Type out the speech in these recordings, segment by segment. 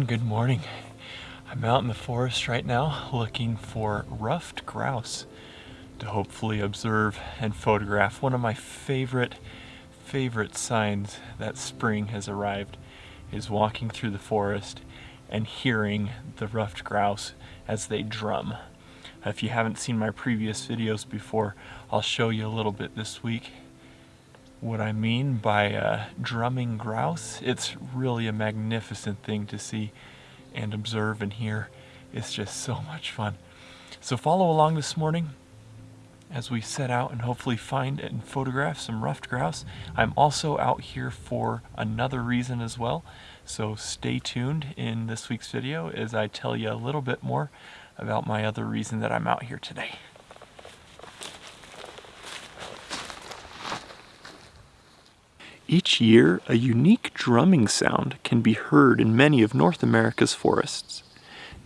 Everyone, good morning. I'm out in the forest right now looking for ruffed grouse to hopefully observe and photograph. One of my favorite, favorite signs that spring has arrived is walking through the forest and hearing the ruffed grouse as they drum. If you haven't seen my previous videos before, I'll show you a little bit this week what I mean by uh, drumming grouse. It's really a magnificent thing to see and observe and hear. It's just so much fun. So follow along this morning as we set out and hopefully find and photograph some ruffed grouse. I'm also out here for another reason as well. So stay tuned in this week's video as I tell you a little bit more about my other reason that I'm out here today. Each year, a unique drumming sound can be heard in many of North America's forests.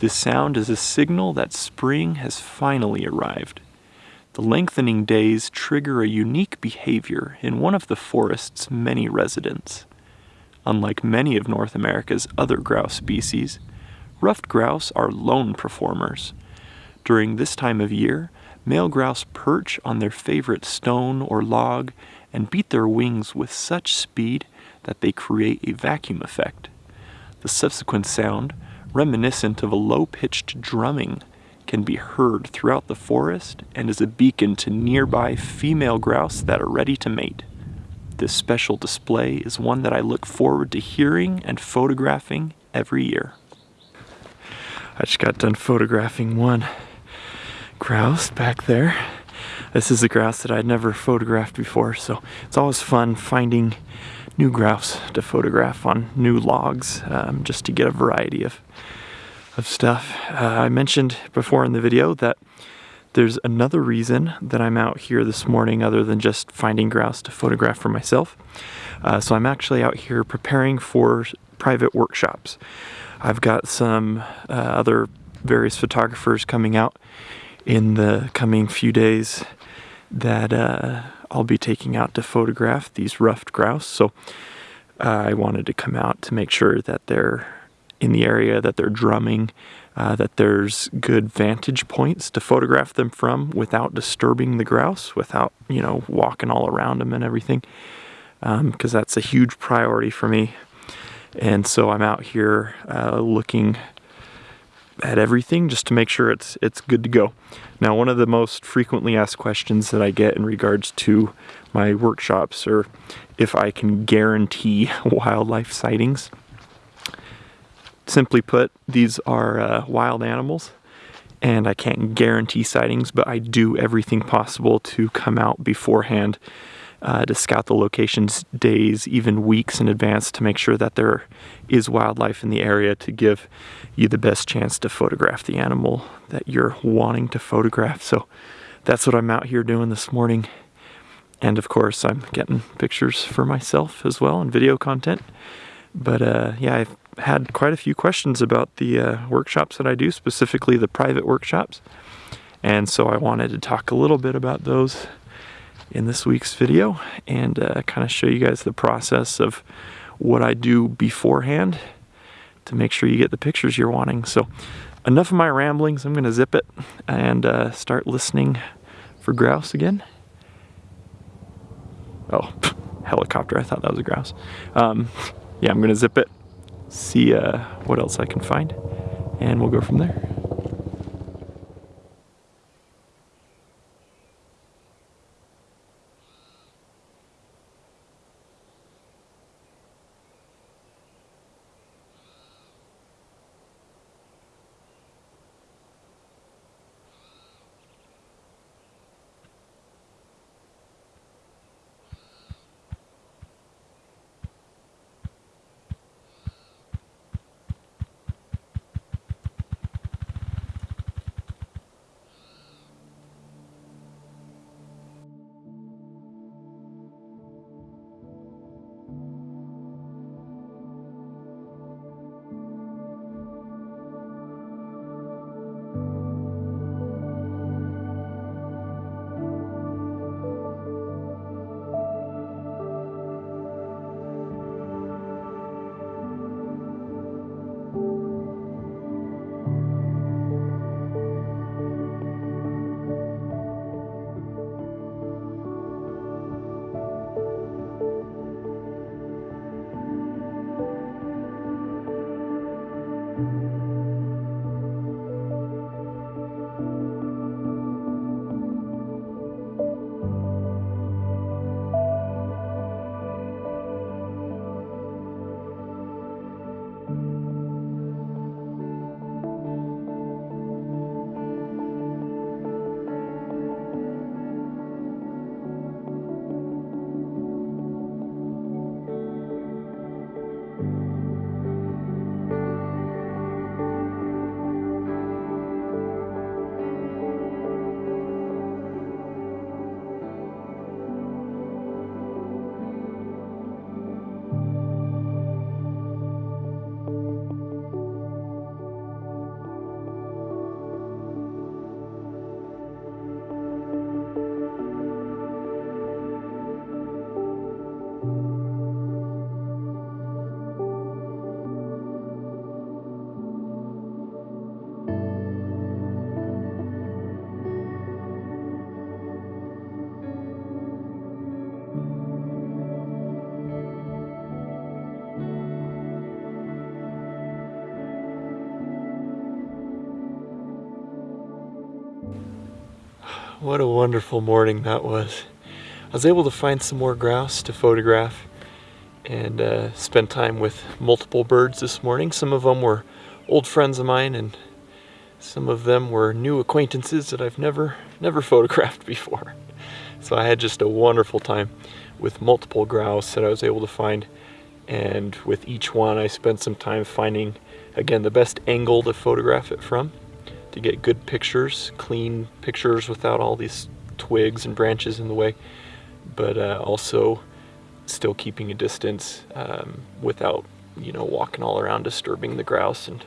This sound is a signal that spring has finally arrived. The lengthening days trigger a unique behavior in one of the forest's many residents. Unlike many of North America's other grouse species, ruffed grouse are lone performers. During this time of year, male grouse perch on their favorite stone or log and beat their wings with such speed that they create a vacuum effect. The subsequent sound, reminiscent of a low-pitched drumming, can be heard throughout the forest and is a beacon to nearby female grouse that are ready to mate. This special display is one that I look forward to hearing and photographing every year. I just got done photographing one grouse back there. This is a grouse that I'd never photographed before, so it's always fun finding new grouse to photograph on new logs, um, just to get a variety of, of stuff. Uh, I mentioned before in the video that there's another reason that I'm out here this morning other than just finding grouse to photograph for myself. Uh, so I'm actually out here preparing for private workshops. I've got some uh, other various photographers coming out in the coming few days that uh, I'll be taking out to photograph these ruffed grouse. So uh, I wanted to come out to make sure that they're in the area, that they're drumming, uh, that there's good vantage points to photograph them from without disturbing the grouse, without, you know, walking all around them and everything. Because um, that's a huge priority for me. And so I'm out here uh, looking at everything just to make sure it's it's good to go. Now, one of the most frequently asked questions that I get in regards to my workshops are if I can guarantee wildlife sightings. Simply put, these are uh, wild animals and I can't guarantee sightings, but I do everything possible to come out beforehand uh, to scout the locations days, even weeks in advance to make sure that there is wildlife in the area to give you the best chance to photograph the animal that you're wanting to photograph. So that's what I'm out here doing this morning. And of course, I'm getting pictures for myself as well and video content. But uh, yeah, I've had quite a few questions about the uh, workshops that I do, specifically the private workshops. And so I wanted to talk a little bit about those in this week's video and uh, kind of show you guys the process of what I do beforehand to make sure you get the pictures you're wanting. So enough of my ramblings. I'm to zip it and uh, start listening for grouse again. Oh, helicopter. I thought that was a grouse. Um, yeah, I'm to zip it, see uh, what else I can find, and we'll go from there. What a wonderful morning that was. I was able to find some more grouse to photograph and uh, spend time with multiple birds this morning. Some of them were old friends of mine and some of them were new acquaintances that I've never never photographed before. So I had just a wonderful time with multiple grouse that I was able to find and with each one I spent some time finding again the best angle to photograph it from to get good pictures, clean pictures without all these twigs and branches in the way, but uh, also still keeping a distance um, without, you know, walking all around disturbing the grouse. And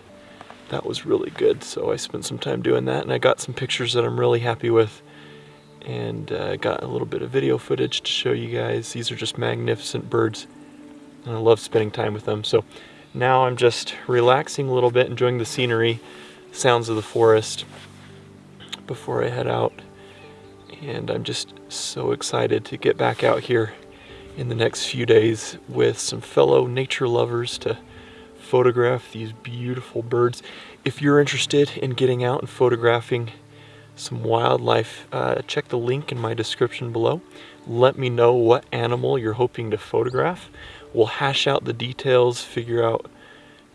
that was really good. So I spent some time doing that and I got some pictures that I'm really happy with and uh, got a little bit of video footage to show you guys. These are just magnificent birds and I love spending time with them. So now I'm just relaxing a little bit, enjoying the scenery, sounds of the forest before I head out. And I'm just so excited to get back out here in the next few days with some fellow nature lovers to photograph these beautiful birds. If you're interested in getting out and photographing some wildlife, uh, check the link in my description below. Let me know what animal you're hoping to photograph. We'll hash out the details, figure out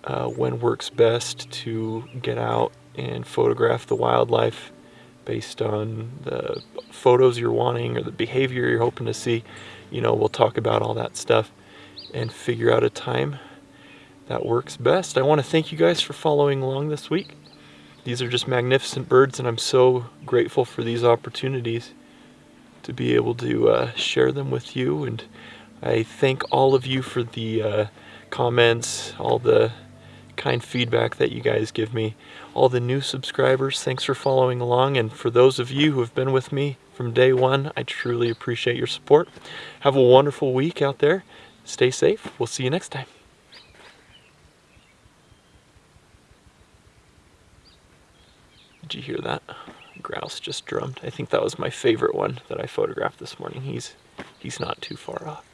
uh, when works best to get out and photograph the wildlife based on the photos you're wanting or the behavior you're hoping to see. You know, we'll talk about all that stuff and figure out a time that works best. I want to thank you guys for following along this week. These are just magnificent birds and I'm so grateful for these opportunities to be able to uh, share them with you and I thank all of you for the uh, comments, all the kind feedback that you guys give me. All the new subscribers, thanks for following along. And for those of you who have been with me from day one, I truly appreciate your support. Have a wonderful week out there. Stay safe. We'll see you next time. Did you hear that? Grouse just drummed. I think that was my favorite one that I photographed this morning. He's he's not too far off.